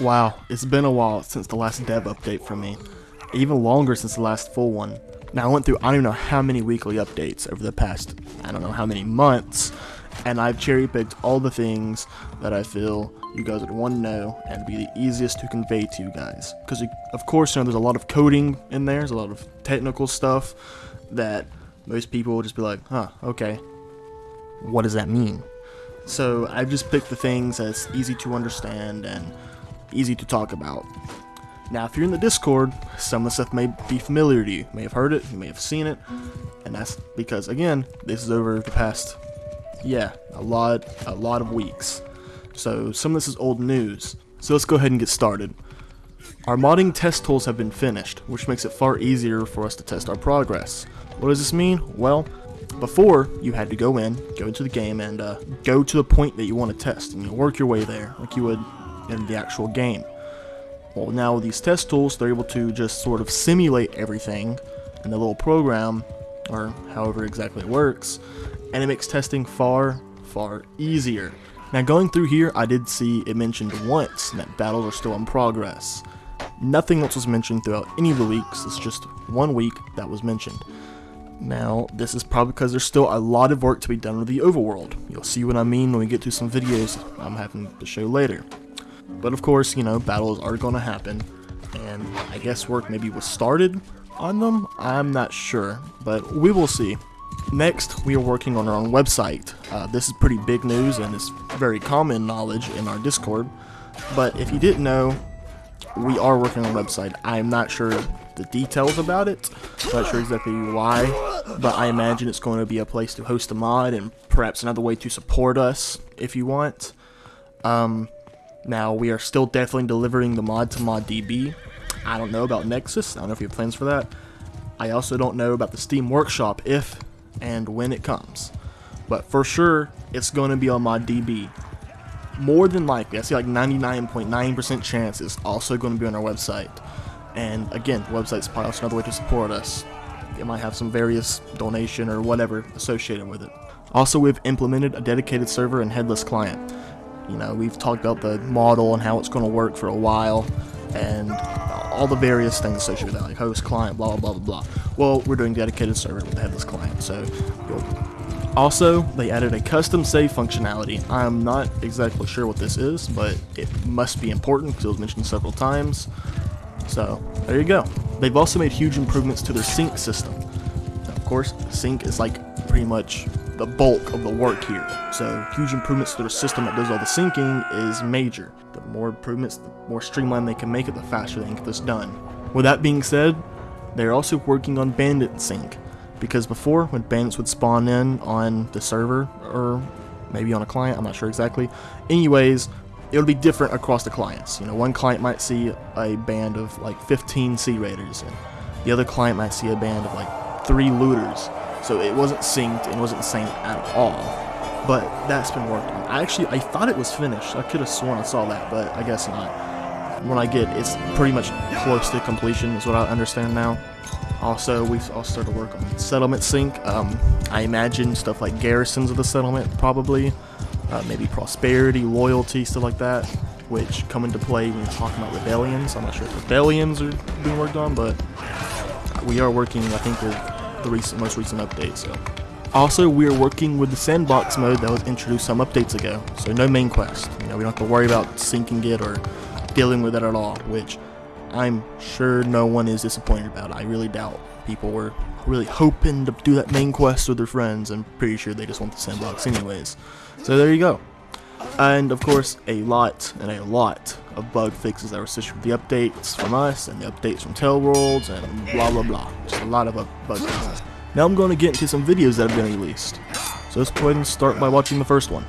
Wow, it's been a while since the last dev update from me. Even longer since the last full one. Now I went through I don't even know how many weekly updates over the past I don't know how many months, and I've cherry picked all the things that I feel you guys would want to know and be the easiest to convey to you guys. Because of course, you know, there's a lot of coding in there, there's a lot of technical stuff that most people will just be like, huh, okay, what does that mean? So I've just picked the things that's easy to understand and easy to talk about. Now, if you're in the Discord, some of the stuff may be familiar to you. You may have heard it, you may have seen it, and that's because, again, this is over the past, yeah, a lot, a lot of weeks. So some of this is old news. So let's go ahead and get started. Our modding test tools have been finished, which makes it far easier for us to test our progress. What does this mean? Well, before, you had to go in, go into the game, and uh, go to the point that you want to test, and you work your way there, like you would in the actual game. Well, now with these test tools, they're able to just sort of simulate everything in the little program, or however exactly it works, and it makes testing far, far easier. Now going through here, I did see it mentioned once that battles are still in progress. Nothing else was mentioned throughout any of the weeks, it's just one week that was mentioned. Now, this is probably because there's still a lot of work to be done with the overworld. You'll see what I mean when we get to some videos I'm having to show later. But of course, you know, battles are going to happen, and I guess work maybe was started on them? I'm not sure, but we will see. Next, we are working on our own website. Uh, this is pretty big news and it's very common knowledge in our Discord, but if you didn't know, we are working on a website. I'm not sure the details about it, not sure exactly why, but I imagine it's going to be a place to host a mod and perhaps another way to support us if you want. Um, now, we are still definitely delivering the mod to ModDB. I don't know about Nexus. I don't know if you have plans for that. I also don't know about the Steam Workshop if and when it comes. But for sure, it's going to be on ModDB. More than likely, I see like 99.9% chance it's also going to be on our website. And again, the website's probably also another way to support us. It might have some various donation or whatever associated with it. Also, we've implemented a dedicated server and headless client. You know, we've talked about the model and how it's going to work for a while, and all the various things associated with that, like host, client, blah, blah, blah, blah. Well, we're doing dedicated server with the headless client, so also, they added a custom save functionality. I'm not exactly sure what this is, but it must be important because it was mentioned several times. So, there you go. They've also made huge improvements to their sync system. Of course, sync is like pretty much the bulk of the work here. So huge improvements to the system that does all the syncing is major. The more improvements, the more streamlined they can make it, the faster they can get this done. With that being said, they're also working on bandit sync. Because before, when bandits would spawn in on the server, or maybe on a client, I'm not sure exactly. Anyways, it would be different across the clients. You know, one client might see a band of like 15 Sea Raiders, and the other client might see a band of like three looters. So it wasn't synced and wasn't synced at all. But that's been worked on. I actually, I thought it was finished. I could have sworn I saw that, but I guess not. When I get, it's pretty much close to completion is what I understand now. Also, we've all started work on settlement sync. Um, I imagine stuff like garrisons of the settlement, probably. Uh, maybe prosperity, loyalty, stuff like that, which come into play when you're talking about rebellions. I'm not sure if rebellions are being worked on, but we are working, I think, with the recent, most recent update. So, also we are working with the sandbox mode that was introduced some updates ago. So no main quest. You know, we don't have to worry about syncing it or dealing with it at all. Which I'm sure no one is disappointed about. I really doubt people were really hoping to do that main quest with their friends. I'm pretty sure they just want the sandbox anyways. So there you go. And of course, a lot and a lot of bug fixes that were associated with the updates from us and the updates from TaleWorlds and blah blah blah. Just a lot of bug fixes. Now I'm going to get into some videos that have been released. So let's go ahead and start by watching the first one.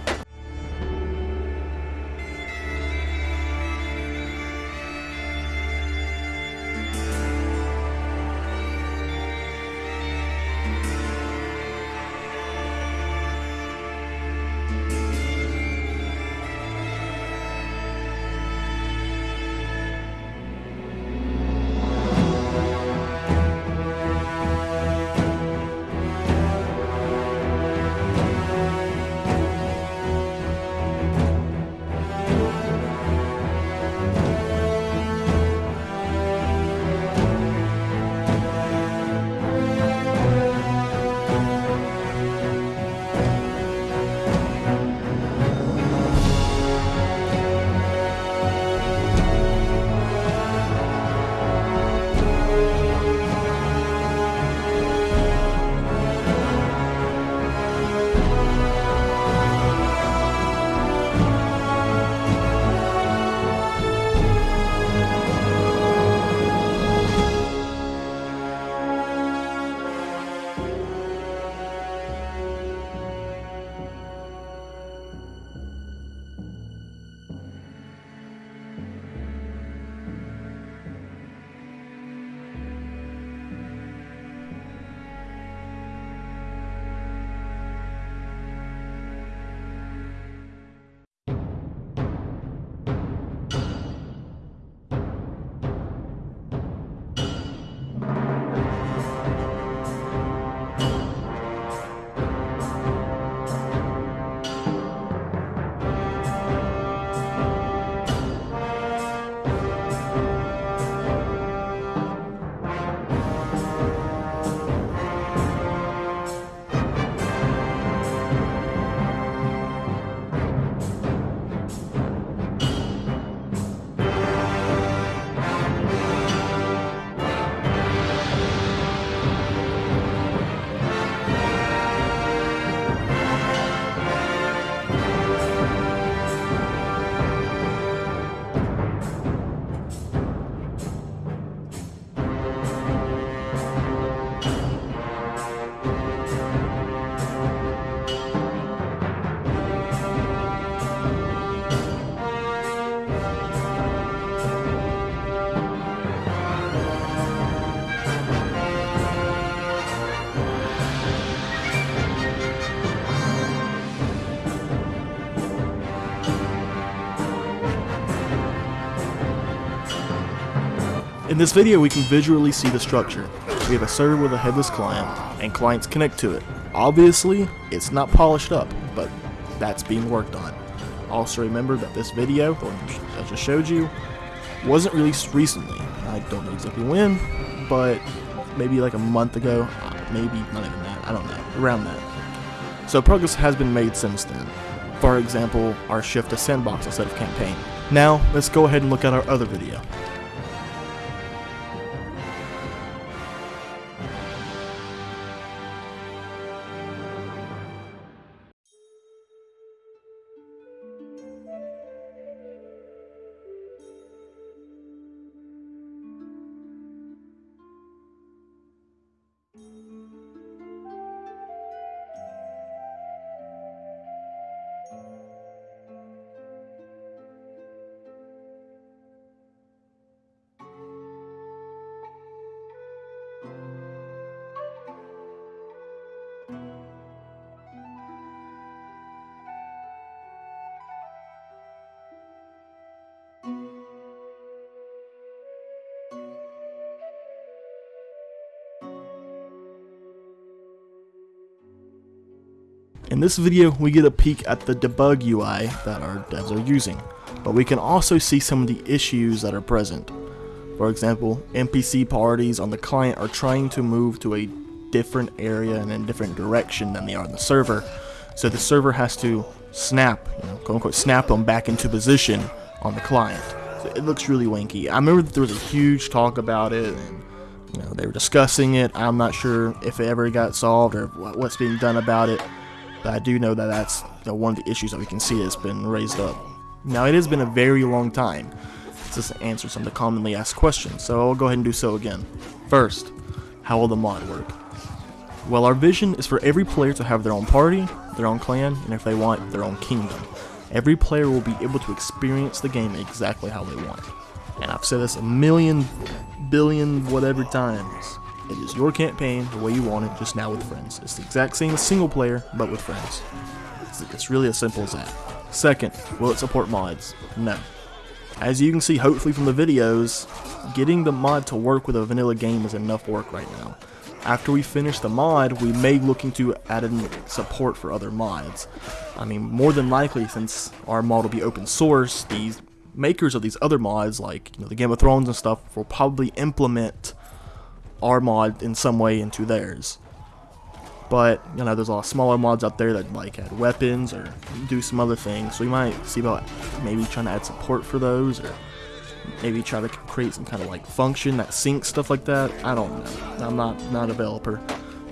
In this video we can visually see the structure. We have a server with a headless client, and clients connect to it. Obviously, it's not polished up, but that's being worked on. Also remember that this video, I just showed you, wasn't released recently. I don't know exactly when, but maybe like a month ago, maybe not even that, I don't know, around that. So progress has been made since then. For example, our shift to sandbox instead of campaign. Now, let's go ahead and look at our other video. In this video, we get a peek at the debug UI that our devs are using, but we can also see some of the issues that are present. For example, NPC parties on the client are trying to move to a different area and in a different direction than they are on the server, so the server has to snap, you know, quote unquote, snap them back into position on the client. So it looks really wanky. I remember that there was a huge talk about it, and you know, they were discussing it. I'm not sure if it ever got solved or what's being done about it. But I do know that that's one of the issues that we can see that's been raised up. Now, it has been a very long time since I answered some of the commonly asked questions, so I'll go ahead and do so again. First, how will the mod work? Well, our vision is for every player to have their own party, their own clan, and if they want, their own kingdom. Every player will be able to experience the game exactly how they want. And I've said this a million, billion, whatever times. It is your campaign the way you want it, just now with friends. It's the exact same as single player, but with friends. It's, it's really as simple as that. Second, will it support mods? No. As you can see hopefully from the videos, getting the mod to work with a vanilla game is enough work right now. After we finish the mod, we may look into adding support for other mods. I mean, more than likely, since our mod will be open source, these makers of these other mods, like you know, the Game of Thrones and stuff, will probably implement our mod in some way into theirs. But, you know, there's a lot of smaller mods out there that like add weapons or do some other things. So we might see about maybe trying to add support for those or maybe try to create some kind of like function that syncs stuff like that. I don't know. I'm not, not a developer.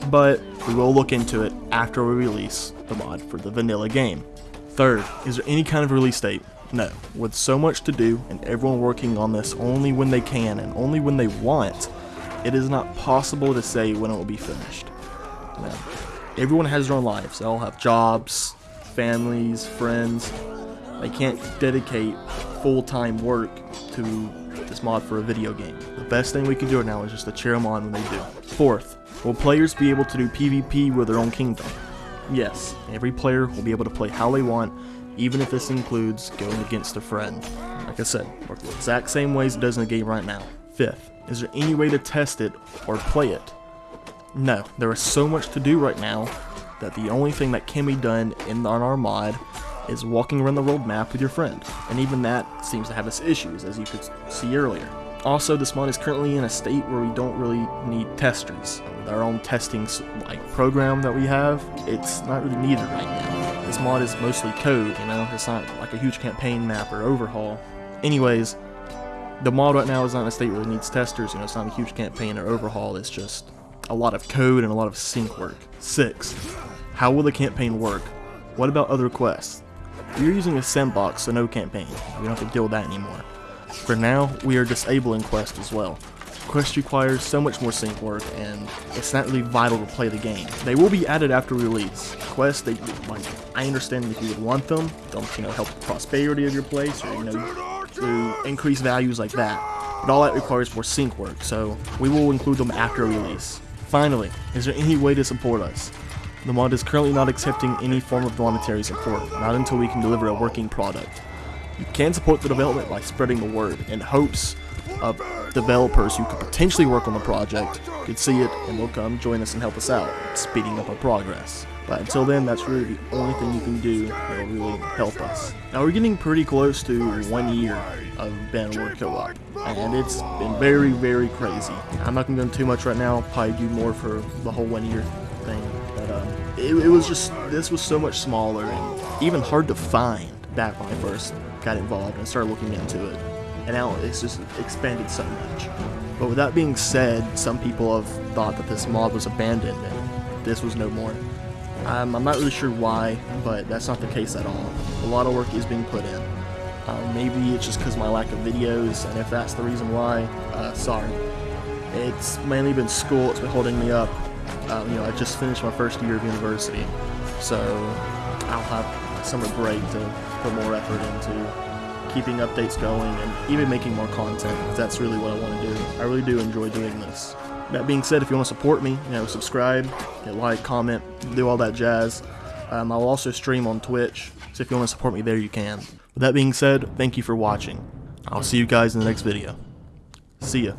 But we will look into it after we release the mod for the vanilla game. Third, is there any kind of release date? No. With so much to do and everyone working on this only when they can and only when they want, it is not possible to say when it will be finished. everyone has their own lives. They all have jobs, families, friends. They can't dedicate full-time work to this mod for a video game. The best thing we can do right now is just to cheer them on when they do. Fourth, will players be able to do PvP with their own kingdom? Yes, every player will be able to play how they want, even if this includes going against a friend. Like I said, work the exact same ways it does in the game right now. Fifth, is there any way to test it or play it? No, there is so much to do right now that the only thing that can be done in on our mod is walking around the world map with your friend, and even that seems to have its issues, as you could see earlier. Also, this mod is currently in a state where we don't really need testers. With our own testing like program that we have, it's not really needed right now. This mod is mostly code, you know, it's not like a huge campaign map or overhaul. Anyways, the mod right now is not in a state where it needs testers, you know, it's not a huge campaign or overhaul, it's just a lot of code and a lot of sync work. 6. How will the campaign work? What about other quests? You're using a sandbox, so no campaign. We don't have to deal with that anymore. For now, we are disabling quests as well. Quest requires so much more sync work, and it's not really vital to play the game. They will be added after release. Quests, they, like, I understand if you would want them, they'll, you know, help the prosperity of your place, or, you know, to increase values like that. But all that requires more sync work, so we will include them after release. Finally, is there any way to support us? The mod is currently not accepting any form of monetary support, not until we can deliver a working product. You can support the development by spreading the word, in hopes of developers who could potentially work on the project could see it and they'll come join us and help us out, speeding up our progress. But until then, that's really the only thing you can do that will really help us. Now we're getting pretty close to one year of Bannerlord Co-op, and it's been very, very crazy. I'm not gonna go into too much right now, probably do more for the whole one year thing, but um, it, it was just, this was so much smaller and even hard to find back when I first got involved and started looking into it. And now it's just expanded so much. But with that being said, some people have thought that this mod was abandoned and this was no more. Um, I'm not really sure why, but that's not the case at all. A lot of work is being put in. Uh, maybe it's just because my lack of videos, and if that's the reason why, uh, sorry. It's mainly been school, it's been holding me up. Um, you know, I just finished my first year of university, so I'll have summer break to put more effort into keeping updates going and even making more content. That's really what I want to do. I really do enjoy doing this. That being said, if you want to support me, you know, subscribe, hit like, comment, do all that jazz. Um, I'll also stream on Twitch, so if you want to support me there, you can. With that being said, thank you for watching. I'll see you guys in the next video. See ya.